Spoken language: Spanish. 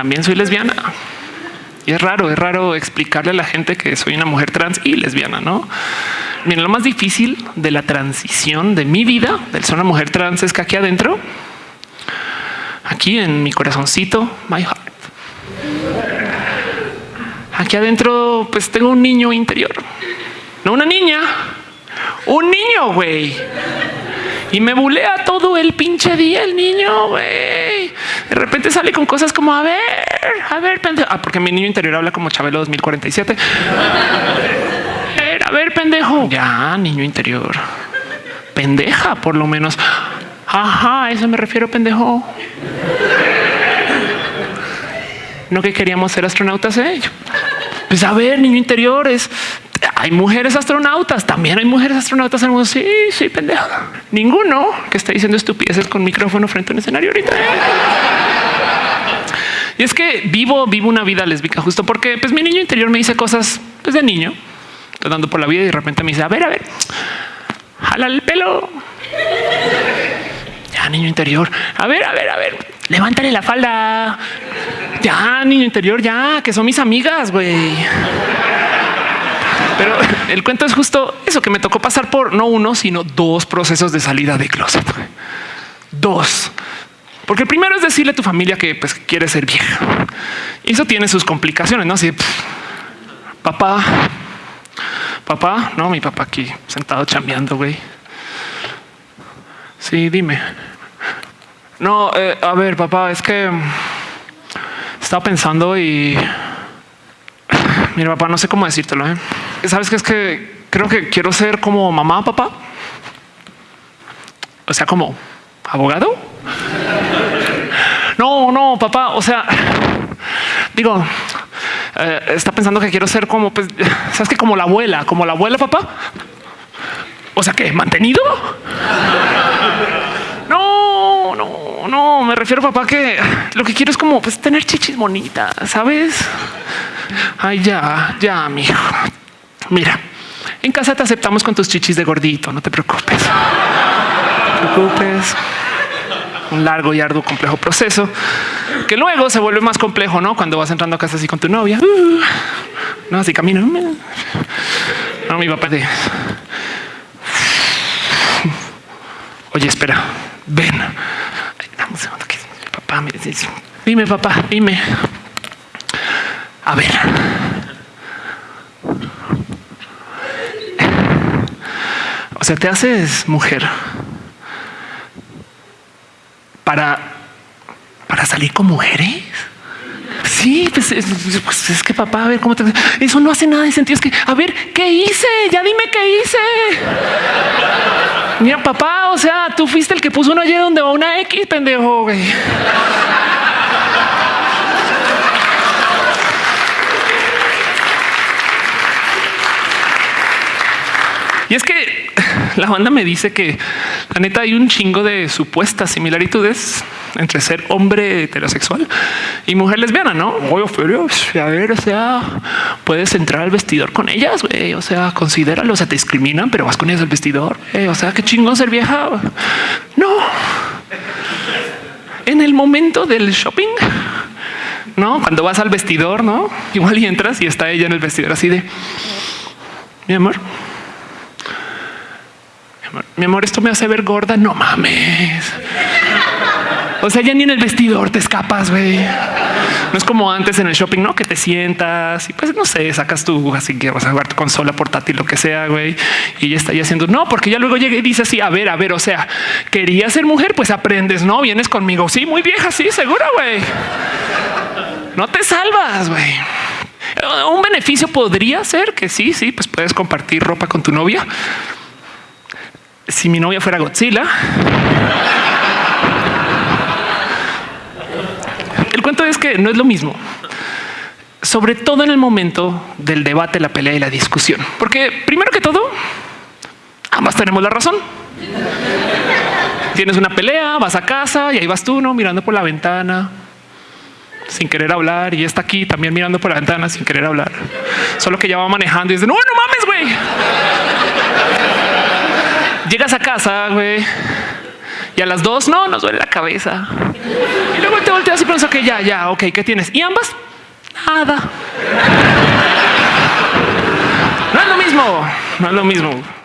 también soy lesbiana. Y es raro, es raro explicarle a la gente que soy una mujer trans y lesbiana, ¿no? Miren, lo más difícil de la transición de mi vida, del ser una mujer trans, es que aquí adentro, aquí en mi corazoncito, my heart, aquí adentro, pues tengo un niño interior, no una niña, un niño, güey. Y me bulea todo el pinche día el niño, güey. De repente sale con cosas como, a ver, a ver, pendejo. Ah, porque mi niño interior habla como Chabelo 2047. A ver, a ver, pendejo. Ya, niño interior. Pendeja, por lo menos. Ajá, a eso me refiero, pendejo. No que queríamos ser astronautas, ¿eh? Pues a ver, niño interior es hay mujeres astronautas, también hay mujeres astronautas en el mundo. Sí, sí, pendeja. Ninguno que está diciendo estupideces con micrófono frente a un escenario ahorita. Y es que vivo, vivo una vida lésbica justo porque pues mi niño interior me dice cosas pues, de niño, estoy dando por la vida y de repente me dice, a ver, a ver, jala el pelo. Ya, niño interior, a ver, a ver, a ver, levántale la falda. Ya, niño interior, ya, que son mis amigas, güey. Pero el cuento es justo eso que me tocó pasar por no uno, sino dos procesos de salida de closet. Dos. Porque el primero es decirle a tu familia que pues, quiere ser vieja. Y eso tiene sus complicaciones, ¿no? Así, papá, papá, no, mi papá aquí sentado chambeando, güey. Sí, dime. No, eh, a ver, papá, es que estaba pensando y mira, papá, no sé cómo decírtelo. ¿eh? Sabes que es que creo que quiero ser como mamá, papá. O sea, como abogado. No, no, papá. O sea, digo, eh, está pensando que quiero ser como, pues, sabes que como la abuela, como la abuela, papá. O sea, que mantenido. No, no, no. Me refiero, papá, que lo que quiero es como pues, tener chichis bonitas, sabes? Ay, ya, ya, mijo. Mira, en casa te aceptamos con tus chichis de gordito, no te preocupes. No te preocupes. Un largo y arduo, complejo proceso que luego se vuelve más complejo, ¿no? Cuando vas entrando a casa así con tu novia. Uh, no, así camino. No, mi papá de... Oye, espera, ven. Papá, me dime, papá, dime. A ver. O sea, te haces mujer para, para salir con mujeres. Sí, pues es, pues es, que papá, a ver cómo te. Eso no hace nada de sentido. Es que, a ver, ¿qué hice? Ya dime qué hice. Mira, papá, o sea, tú fuiste el que puso una Y donde va una X, pendejo. Güey. Y es que la banda me dice que la neta hay un chingo de supuestas similaritudes entre ser hombre heterosexual y mujer lesbiana, no? Oye, a ver, o sea, puedes entrar al vestidor con ellas, güey. O sea, considéralo, o sea, te discriminan, pero vas con ellas al vestidor. o sea, qué chingón ser vieja. No. En el momento del shopping, no, cuando vas al vestidor, no igual y entras y está ella en el vestidor así de mi amor mi amor, esto me hace ver gorda. No mames. O sea, ya ni en el vestidor te escapas, güey. No es como antes en el shopping, no que te sientas y pues no sé, sacas tu así que vas a jugar tu consola portátil, lo que sea, güey, y ya está ya haciendo no, porque ya luego llega y dice así: A ver, a ver, o sea, quería ser mujer, pues aprendes, no vienes conmigo. Sí, muy vieja, sí, seguro, güey. No te salvas, güey. Un beneficio podría ser que sí, sí, pues puedes compartir ropa con tu novia si mi novia fuera Godzilla. El cuento es que no es lo mismo, sobre todo en el momento del debate, la pelea y la discusión, porque primero que todo, ambas tenemos la razón. Tienes una pelea, vas a casa y ahí vas tú, no mirando por la ventana sin querer hablar y está aquí también mirando por la ventana sin querer hablar. Solo que ya va manejando y dice no, no mames, güey llegas a casa, güey, Y a las dos, no, nos duele la cabeza. Y luego te volteas y piensas que ya, ya, ok, ¿qué tienes? Y ambas, nada. No es lo mismo, no es lo mismo.